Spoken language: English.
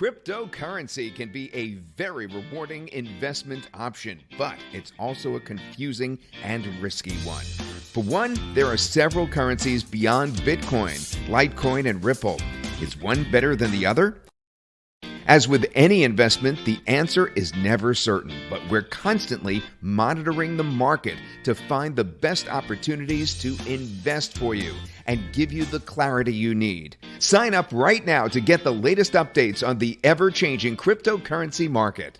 Cryptocurrency can be a very rewarding investment option, but it's also a confusing and risky one. For one, there are several currencies beyond Bitcoin, Litecoin, and Ripple. Is one better than the other? As with any investment, the answer is never certain, but we're constantly monitoring the market to find the best opportunities to invest for you and give you the clarity you need. Sign up right now to get the latest updates on the ever changing cryptocurrency market.